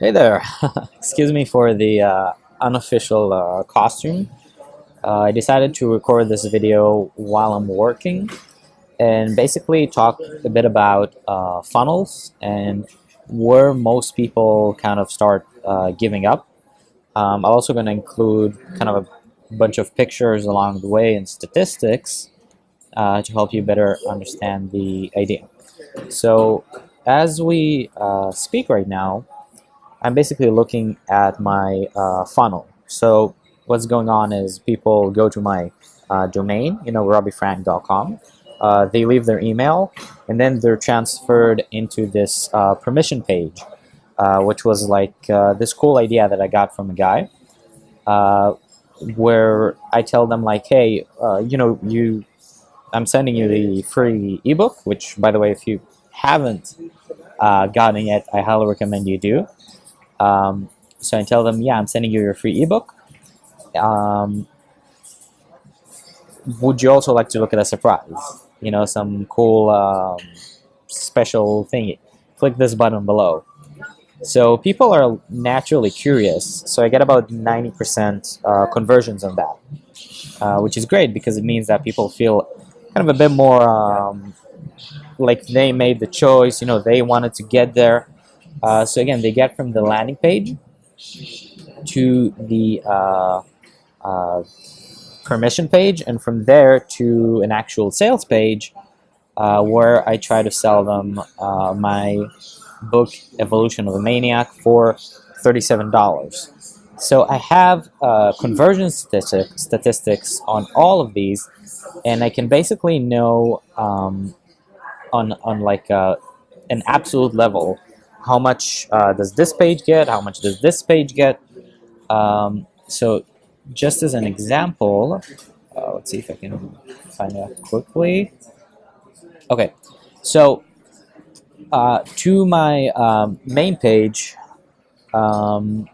Hey there, excuse me for the uh, unofficial uh, costume. Uh, I decided to record this video while I'm working and basically talk a bit about uh, funnels and where most people kind of start uh, giving up. Um, I'm also going to include kind of a bunch of pictures along the way and statistics uh, to help you better understand the idea. So as we speak right now, I'm basically looking at my uh, funnel. So what's going on is people go to my uh, domain, you know, robbyfrank.com. Uh, they leave their email, and then they're transferred into this uh, permission page, uh, which was like uh, this cool idea that I got from a guy, where I tell them like, hey, you know, you, I'm sending you the free ebook, which, by the way, if you haven't gotten it, I highly recommend you do. Um, so I tell them, yeah, I'm sending you your free ebook. Um, would you also like to look at a surprise? You know, some cool um, special thingy. Click this button below. So people are naturally curious. So I get about 90% uh, conversions on that, uh, which is great because it means that people feel kind of a bit more um, like they made the choice. You know, they wanted to get there. Uh, so again, they get from the landing page to the uh, uh, permission page, and from there to an actual sales page uh, where I try to sell them uh, my book, Evolution of a Maniac, for $37. So I have uh, conversion statistic, statistics on all of these, and I can basically know um, on, on like an absolute level how much uh, does this page get, how much does this page get. Um, so just as an example, uh, let's see if I can find that quickly. Okay, so uh, to my um, main page, um,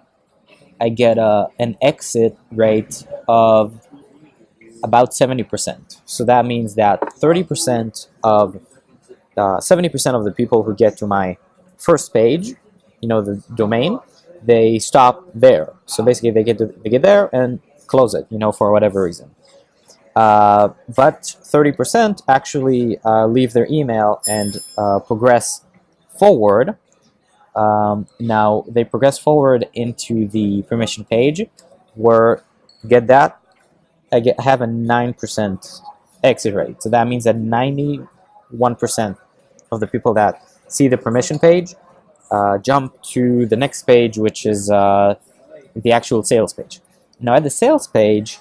I get a, an exit rate of about 70%. So that means that 30% of 70% uh, of the people who get to my first page, you know, the domain, they stop there. So basically they get, to, they get there and close it, you know, for whatever reason. Uh, but 30% actually uh, leave their email and uh, progress forward. Um, now they progress forward into the permission page where get that I get have a 9% exit rate. So that means that 91% of the people that see the permission page, uh, jump to the next page, which is uh, the actual sales page. Now at the sales page,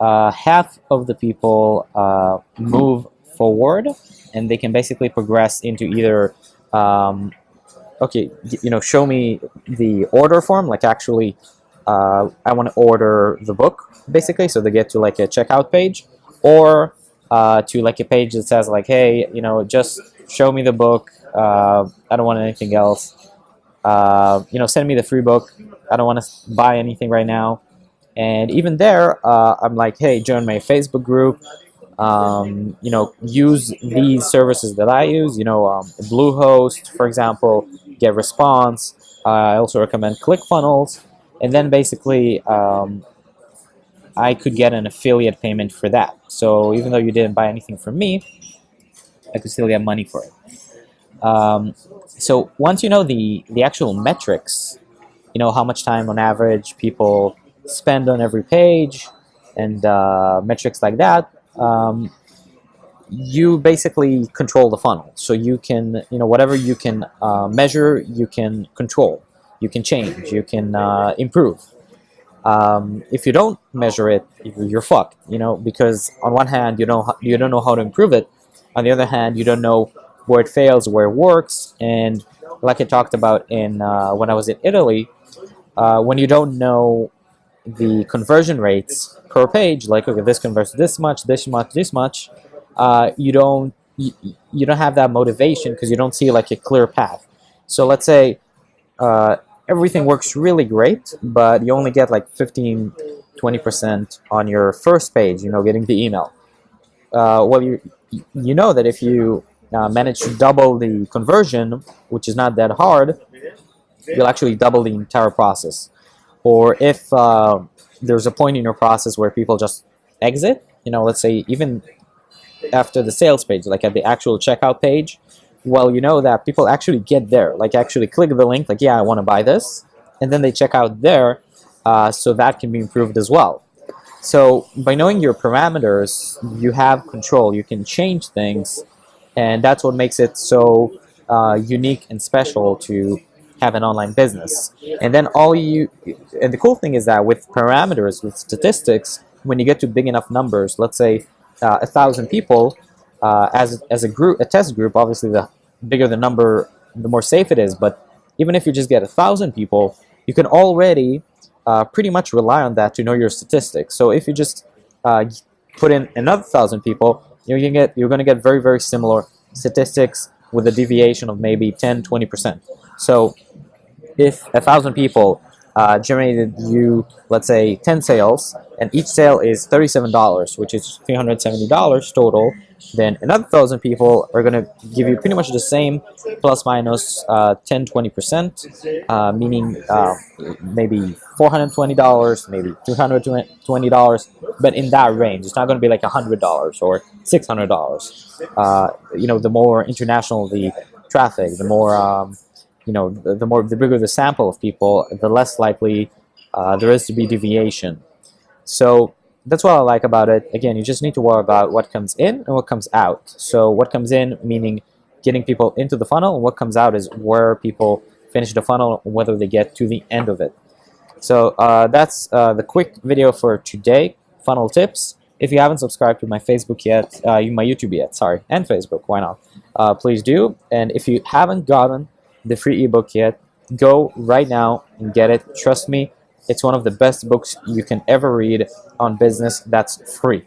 uh, half of the people uh, move forward and they can basically progress into either, um, okay, you know, show me the order form, like actually uh, I want to order the book, basically, so they get to like a checkout page, or uh, to like a page that says like, hey, you know, just show me the book, uh, I don't want anything else. Uh, you know, send me the free book. I don't want to buy anything right now. And even there, uh, I'm like, hey, join my Facebook group. Um, you know, use these services that I use. You know, um, Bluehost, for example, Get Response. I also recommend ClickFunnels. And then basically, um, I could get an affiliate payment for that. So even though you didn't buy anything from me, I could still get money for it. Um, so once you know the, the actual metrics, you know how much time on average people spend on every page and uh, metrics like that, um, you basically control the funnel. So you can, you know, whatever you can uh, measure, you can control, you can change, you can uh, improve. Um, if you don't measure it, you're fucked, you know, because on one hand, you don't, you don't know how to improve it. On the other hand, you don't know where it fails, where it works, and like I talked about in uh, when I was in Italy, uh, when you don't know the conversion rates per page, like okay, this converts this much, this much, this much, uh, you don't you, you don't have that motivation because you don't see like a clear path. So let's say uh, everything works really great, but you only get like 15, 20% on your first page, you know, getting the email. Uh, well, you you know that if you uh, manage to double the conversion, which is not that hard, you'll actually double the entire process. Or if uh, there's a point in your process where people just exit, you know, let's say even after the sales page, like at the actual checkout page, well, you know that people actually get there, like actually click the link, like, yeah, I want to buy this, and then they check out there, uh, so that can be improved as well. So by knowing your parameters, you have control. You can change things, and that's what makes it so uh, unique and special to have an online business. And then all you, and the cool thing is that with parameters, with statistics, when you get to big enough numbers, let's say uh, a thousand people, uh, as as a group, a test group, obviously the bigger the number, the more safe it is. But even if you just get a thousand people, you can already uh, pretty much rely on that to know your statistics. So if you just uh, put in another thousand people, you're gonna get you're gonna get very very similar statistics with a deviation of maybe 10 20 percent. So if a thousand people uh, generated you, let's say, 10 sales, and each sale is $37, which is $370 total, then another thousand people are going to give you pretty much the same plus minus, uh, 10 20%, uh, meaning uh, maybe $420, maybe $220, but in that range. It's not going to be like $100 or $600. Uh, you know, the more international the traffic, the more. Um, you know, the, the, more the bigger the sample of people, the less likely uh, there is to be deviation. So that's what I like about it. Again, you just need to worry about what comes in and what comes out. So what comes in meaning getting people into the funnel, and what comes out is where people finish the funnel, whether they get to the end of it. So uh, that's uh, the quick video for today, funnel tips. If you haven't subscribed to my Facebook yet, uh, my YouTube yet, sorry, and Facebook, why not? Uh, please do. And if you haven't gotten the free ebook yet, go right now and get it. Trust me, it's one of the best books you can ever read on business that's free.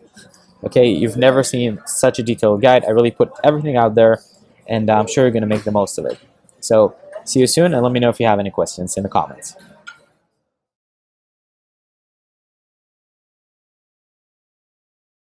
Okay, you've never seen such a detailed guide. I really put everything out there, and I'm sure you're going to make the most of it. So, see you soon, and let me know if you have any questions in the comments.